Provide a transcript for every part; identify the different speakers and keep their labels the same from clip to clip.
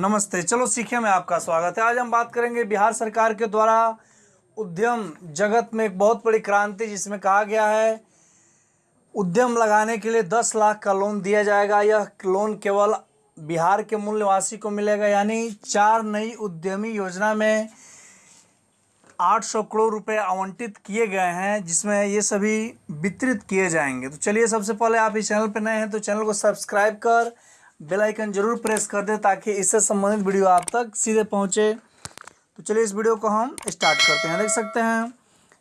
Speaker 1: नमस्ते। चलो सीखे में आपका स्वागत है। आज हम बात करेंगे बिहार सरकार के द्वारा उद्यम जगत में एक बहुत बड़ी क्रांति, जिसमें कहा गया है, उद्यम लगाने के लिए दस लाख का लोन दिया जाएगा। यह लोन केवल बिहार के मूल निवासी को मिलेगा, यानी चार नई उद्यमी योजना में 800 करोड़ रुपए आवंटित किए गए हैं, जिसमें ये सभी वितरित किए जाएँगे। तो चलिए सबसे पहले आप इस चैनल पर नए हैं तो चैनल को सब्सक्राइब कर बेल आइकन ज़रूर प्रेस कर दें ताकि इससे संबंधित वीडियो आप तक सीधे पहुँचे। तो चलिए इस वीडियो को हम स्टार्ट करते हैं। देख सकते हैं,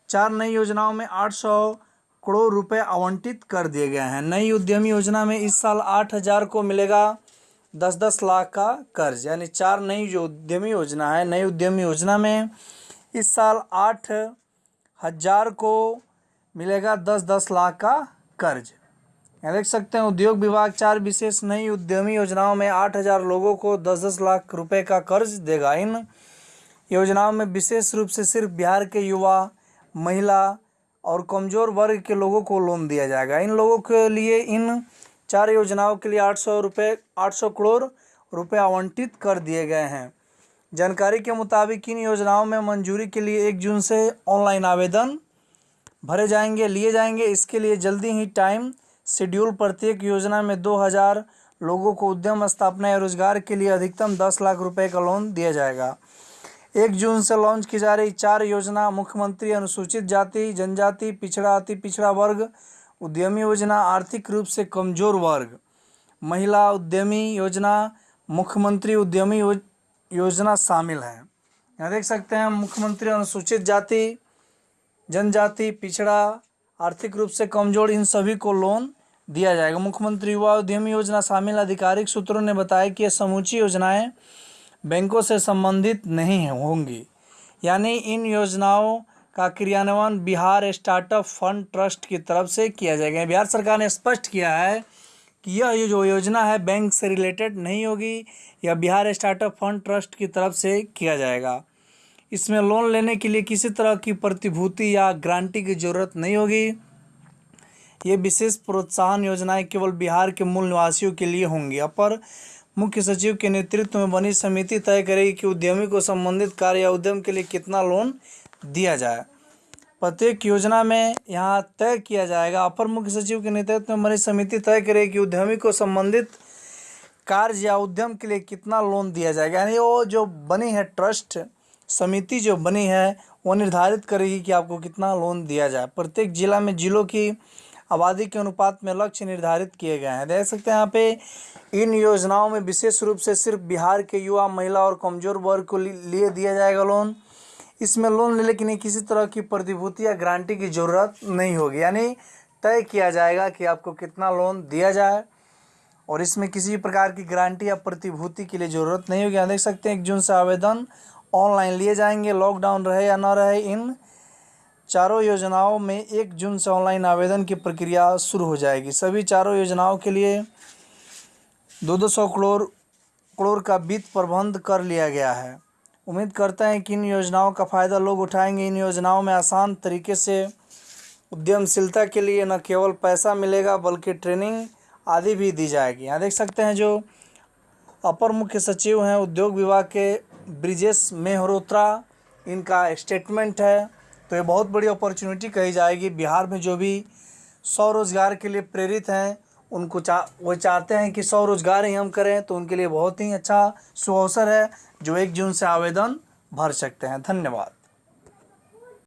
Speaker 1: चार नई योजनाओं में 800 करोड़ रुपए आवंटित कर दिए गए हैं। नई उद्यमी योजना में इस साल 8000 को मिलेगा दस दस लाख का कर्ज। यानी चार नई जो उद्यमी योजना है, नई उद्यमी योजना में इस साल आठ हज़ार को मिलेगा दस दस लाख का कर्ज। देख सकते हैं, उद्योग विभाग चार विशेष नई उद्यमी योजनाओं में आठ हज़ार लोगों को दस दस लाख रुपए का कर्ज देगा। इन योजनाओं में विशेष रूप से सिर्फ़ बिहार के युवा, महिला और कमज़ोर वर्ग के लोगों को लोन दिया जाएगा। इन लोगों के लिए इन चार योजनाओं के लिए आठ सौ रुपये आठ सौ करोड़ रुपये आवंटित कर दिए गए हैं। जानकारी के मुताबिक इन योजनाओं में मंजूरी के लिए एक जून से ऑनलाइन आवेदन भरे जाएँगे, लिए जाएँगे। इसके लिए जल्दी ही टाइम शेड्यूल प्रत्येक योजना में दो हज़ार लोगों को उद्यम, स्थापना या रोज़गार के लिए अधिकतम दस लाख रुपए का लोन दिया जाएगा। एक जून से लॉन्च की जा रही चार योजना, मुख्यमंत्री अनुसूचित जाति, जनजाति, पिछड़ा, अति पिछड़ा वर्ग, उद्यमी योजना, आर्थिक रूप से कमज़ोर वर्ग। महिला उद्यमी योजना, मुख्यमंत्री उद्यमी योजना शामिल है। यहाँ देख सकते हैं, मुख्यमंत्री अनुसूचित जाति, जनजाति, पिछड़ा, आर्थिक रूप से कमज़ोर, इन सभी को लोन दिया जाएगा। मुख्यमंत्री युवा उद्यमी योजना शामिल आधिकारिक सूत्रों ने बताया कि ये समूची योजनाएँ बैंकों से संबंधित नहीं होंगी। यानी इन योजनाओं का क्रियान्वयन बिहार स्टार्टअप फंड ट्रस्ट की तरफ़ से किया जाएगा। बिहार सरकार ने स्पष्ट किया है कि यह जो योजना है बैंक से रिलेटेड नहीं होगी, यह बिहार स्टार्टअप फंड ट्रस्ट की तरफ़ से किया जाएगा। इसमें लोन लेने के लिए किसी तरह की प्रतिभूति या गारंटी की ज़रूरत नहीं होगी। ये विशेष प्रोत्साहन योजनाएँ केवल बिहार के मूल निवासियों के लिए होंगी। अपर मुख्य सचिव के नेतृत्व में बनी समिति तय करेगी कि उद्यमी को संबंधित कार्य या उद्यम के लिए कितना लोन दिया जाए। प्रत्येक योजना में यहाँ तय किया जाएगा। अपर मुख्य सचिव के नेतृत्व में बनी समिति तय करेगी कि उद्यमी को संबंधित कार्य या उद्यम के लिए कितना लोन दिया जाएगा। यानी वो जो बनी है ट्रस्ट, समिति जो बनी है, वो निर्धारित करेगी कि आपको कितना लोन दिया जाए। प्रत्येक जिला में जिलों की आबादी के अनुपात में लक्ष्य निर्धारित किए गए हैं। देख सकते हैं यहाँ पे इन योजनाओं में विशेष रूप से सिर्फ़ बिहार के युवा, महिला और कमज़ोर वर्ग को लिए दिया जाएगा लोन। इसमें लोन लेने के लिए किसी तरह की प्रतिभूति या गारंटी की ज़रूरत नहीं होगी। यानी तय किया जाएगा कि आपको कितना लोन दिया जाए और इसमें किसी भी प्रकार की गारंटी या प्रतिभूति के लिए ज़रूरत नहीं होगी। यहाँ देख सकते हैं एक जून से आवेदन ऑनलाइन लिए जाएँगे। लॉकडाउन रहे या ना रहे इन चारों योजनाओं में एक जून से ऑनलाइन आवेदन की प्रक्रिया शुरू हो जाएगी। सभी चारों योजनाओं के लिए दो दो सौ करोड़ करोड़ का वित्त प्रबंध कर लिया गया है। उम्मीद करते हैं कि इन योजनाओं का फ़ायदा लोग उठाएँगे। इन योजनाओं में आसान तरीके से उद्यमशीलता के लिए न केवल पैसा मिलेगा, बल्कि ट्रेनिंग आदि भी दी जाएगी। यहाँ देख सकते हैं जो अपर मुख्य सचिव हैं उद्योग विभाग के ब्रिजेश मेहरोत्रा। इनका स्टेटमेंट है तो ये बहुत बड़ी अपॉर्चुनिटी कही जाएगी। बिहार में जो भी स्वरोज़गार के लिए प्रेरित हैं, उनको चा, वो चाहते हैं कि स्वरोज़गार ही हम करें तो उनके लिए बहुत ही अच्छा सुअवसर है, जो एक जून से आवेदन भर सकते हैं। धन्यवाद।